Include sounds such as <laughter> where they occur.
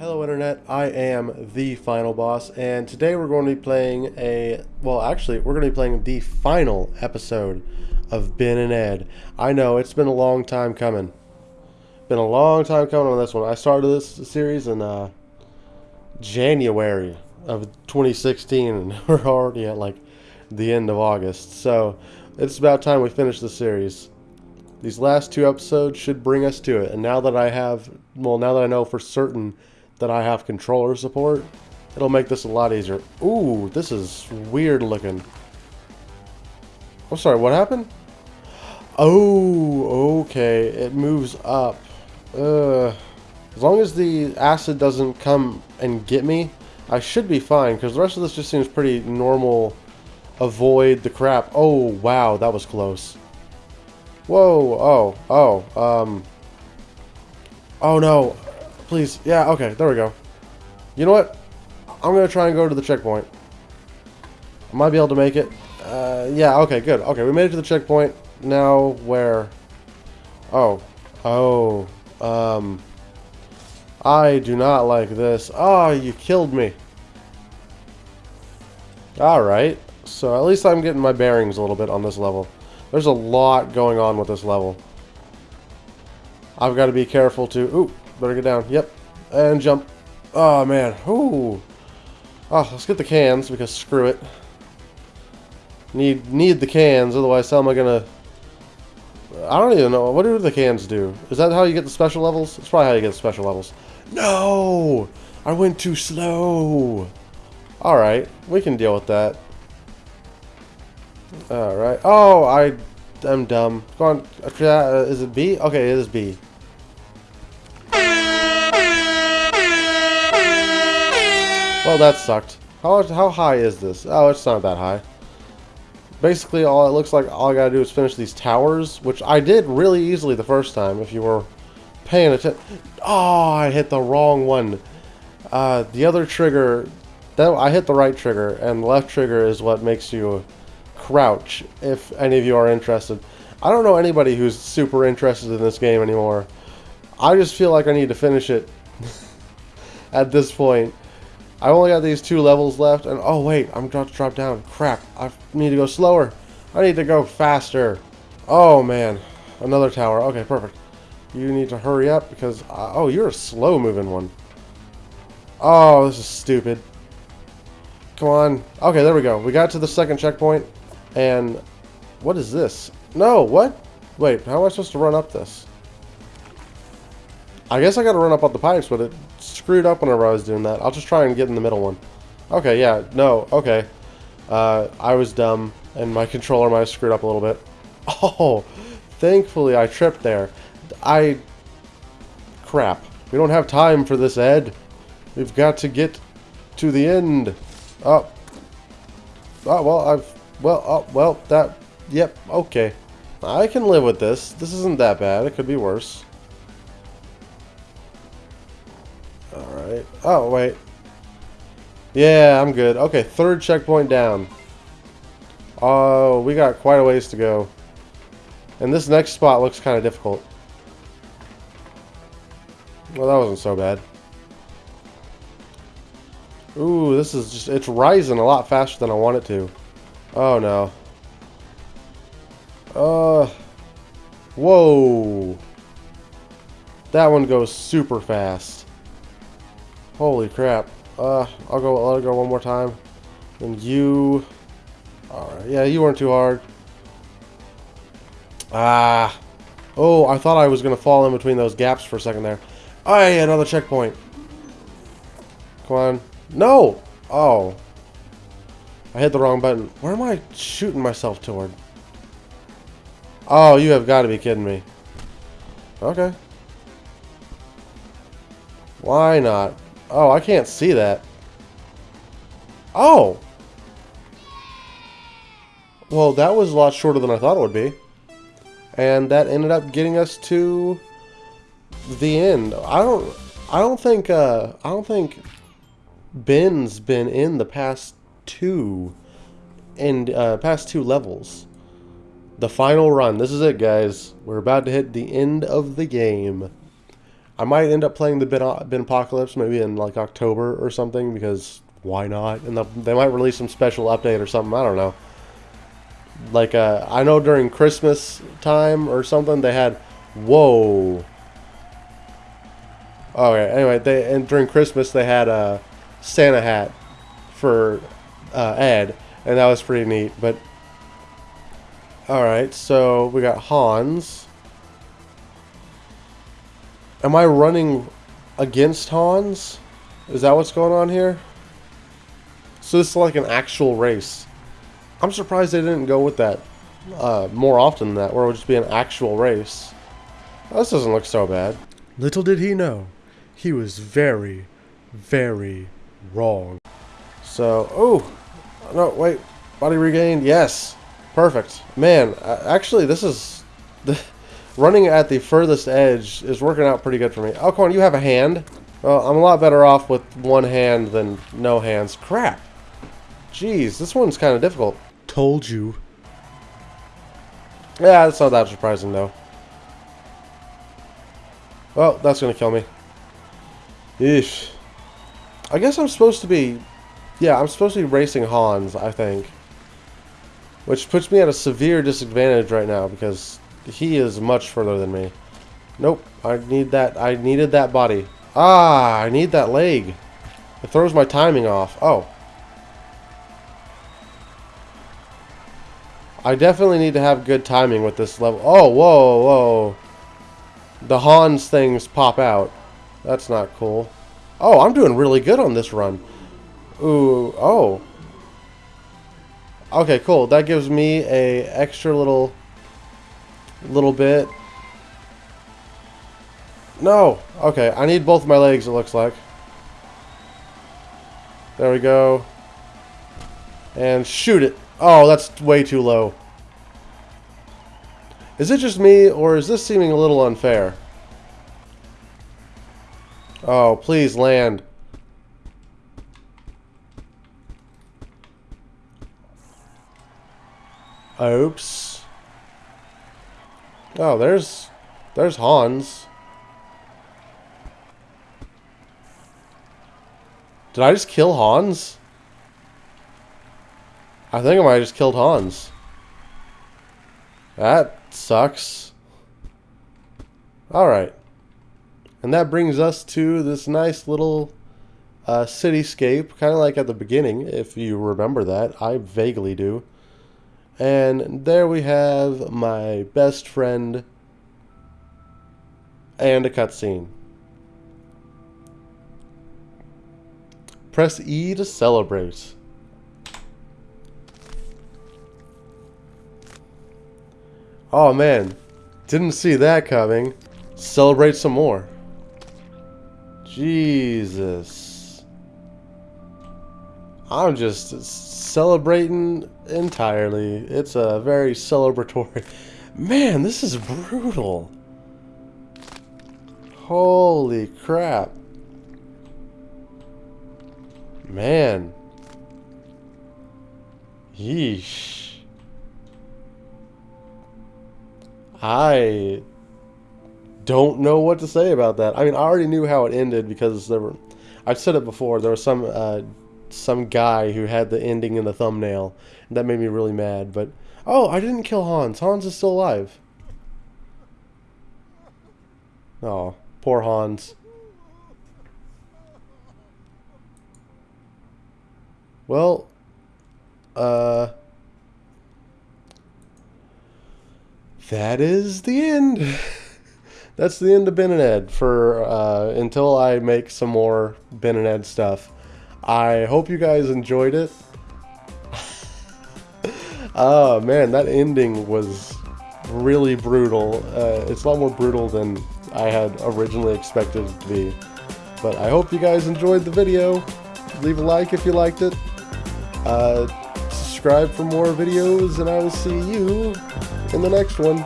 Hello Internet, I am the Final Boss, and today we're going to be playing a, well actually, we're going to be playing the final episode of Ben and Ed. I know, it's been a long time coming. Been a long time coming on this one. I started this series in uh, January of 2016, and <laughs> we're already at like the end of August, so it's about time we finish the series. These last two episodes should bring us to it, and now that I have, well, now that I know for certain that I have controller support, it'll make this a lot easier. Ooh, this is weird looking. I'm sorry, what happened? Oh, okay, it moves up. Uh, as long as the acid doesn't come and get me, I should be fine, because the rest of this just seems pretty normal. Avoid the crap. Oh, wow, that was close. Whoa, oh, oh, um... Oh no, Please. Yeah, okay. There we go. You know what? I'm going to try and go to the checkpoint. I might be able to make it. Uh, yeah, okay, good. Okay, we made it to the checkpoint. Now, where? Oh. Oh. Um. I do not like this. Oh, you killed me. Alright. So at least I'm getting my bearings a little bit on this level. There's a lot going on with this level. I've got to be careful to... Ooh, Better get down. Yep. And jump. Oh, man. Ooh. Oh, let's get the cans, because screw it. Need need the cans, otherwise how am I gonna... I don't even know. What do the cans do? Is that how you get the special levels? It's probably how you get the special levels. No! I went too slow. Alright, we can deal with that. Alright. Oh, I am dumb. Go on. Is it B? Okay, it is B. Well, that sucked. How, how high is this? Oh, it's not that high. Basically, all it looks like all I gotta do is finish these towers, which I did really easily the first time, if you were paying attention. Oh, I hit the wrong one. Uh, the other trigger, that I hit the right trigger, and the left trigger is what makes you crouch, if any of you are interested. I don't know anybody who's super interested in this game anymore. I just feel like I need to finish it <laughs> at this point. I only got these two levels left, and oh wait, I'm about to drop down. Crap, I need to go slower. I need to go faster. Oh man, another tower. Okay, perfect. You need to hurry up because, uh, oh, you're a slow moving one. Oh, this is stupid. Come on. Okay, there we go. We got to the second checkpoint, and what is this? No, what? Wait, how am I supposed to run up this? I guess I gotta run up on the pipes, but it screwed up whenever I was doing that. I'll just try and get in the middle one. Okay, yeah, no, okay. Uh, I was dumb, and my controller might have screwed up a little bit. <laughs> Oh, thankfully I tripped there. I... Crap. We don't have time for this, Ed. We've got to get to the end. Oh. Oh, well, I've... Well, oh, well, that... Yep, okay. I can live with this. This isn't that bad. It could be worse. Alright. Oh, wait. Yeah, I'm good. Okay, third checkpoint down. Oh, we got quite a ways to go. And this next spot looks kind of difficult. Well, that wasn't so bad. Ooh, this is just, it's rising a lot faster than I want it to. Oh, no. Uh, whoa. That one goes super fast. Holy crap. Uh, I'll go, let it go one more time. And you... Alright, yeah, you weren't too hard. Ah. Oh, I thought I was going to fall in between those gaps for a second there. Oh, yeah, another checkpoint. Come on. No! Oh. I hit the wrong button. Where am I shooting myself toward? Oh, you have got to be kidding me. Okay. Why not? Oh, I can't see that. Oh! Well, that was a lot shorter than I thought it would be. And that ended up getting us to the end. I don't I don't think uh I don't think Ben's been in the past two and uh past two levels. The final run. This is it, guys. We're about to hit the end of the game. I might end up playing the Bin, Bin Apocalypse maybe in like October or something because why not? And the, they might release some special update or something. I don't know. Like uh, I know during Christmas time or something they had whoa. Oh Okay. Anyway, they and during Christmas they had a Santa hat for uh, Ed, and that was pretty neat. But all right, so we got Hans. Am I running against Hans? Is that what's going on here? So this is like an actual race. I'm surprised they didn't go with that uh, more often than that, where it would just be an actual race. This doesn't look so bad. Little did he know, he was very, very wrong. So, oh, no, wait, body regained, yes, perfect. Man, actually, this is, <laughs> the, running at the furthest edge is working out pretty good for me. Oh, on, you have a hand. Well, I'm a lot better off with one hand than no hands. Crap. Jeez, this one's kind of difficult. Told you. Yeah, that's not that surprising, though. Well, that's going to kill me. Eesh. I guess I'm supposed to be... Yeah, I'm supposed to be racing Hans, I think. Which puts me at a severe disadvantage right now, because he is much further than me. Nope, I need that. I needed that body. Ah, I need that leg. It throws my timing off. Oh. I definitely need to have good timing with this level. Oh, whoa, whoa. The Hans things pop out. That's not cool. Oh, I'm doing really good on this run. Ooh, oh. Okay, cool. That gives me a extra little little bit. No. Okay, I need both my legs, it looks like. There we go. And shoot it. Oh, that's way too low. Is it just me, or is this seeming a little unfair? Oh, please land. Oops. Oh, there's... There's Hans. Did I just kill Hans? I think I might have just killed Hans. That sucks. Alright. And that brings us to this nice little uh, cityscape, kind of like at the beginning, if you remember that. I vaguely do. And there we have my best friend and a cutscene. Press E to celebrate. Oh man, didn't see that coming. Celebrate some more. Jesus. I'm just celebrating entirely. It's a very celebratory... <laughs> Man, this is brutal. Holy crap. Man. Yeesh. I don't know what to say about that. I mean, I already knew how it ended because there were... I've said it before. There was some uh, some guy who had the ending in the thumbnail. That made me really mad. But, oh, I didn't kill Hans. Hans is still alive. Oh, poor Hans. Well, uh, that is the end. <laughs> That's the end of Ben and Ed for uh, until I make some more Ben and Ed stuff. I hope you guys enjoyed it. oh man, that ending was really brutal. Uh, it's a lot more brutal than I had originally expected it to be. But I hope you guys enjoyed the video. Leave a like if you liked it. Uh, subscribe for more videos, and I will see you in the next one.